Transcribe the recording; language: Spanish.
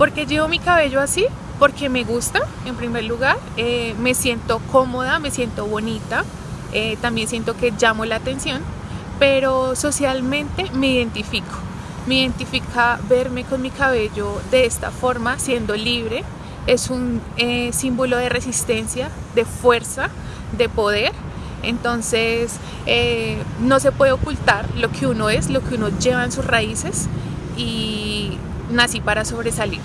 ¿Por qué llevo mi cabello así? Porque me gusta, en primer lugar, eh, me siento cómoda, me siento bonita, eh, también siento que llamo la atención, pero socialmente me identifico. Me identifica verme con mi cabello de esta forma, siendo libre. Es un eh, símbolo de resistencia, de fuerza, de poder. Entonces no se puede ocultar lo que uno es, lo que uno lleva en sus raíces y nací para sobresalir.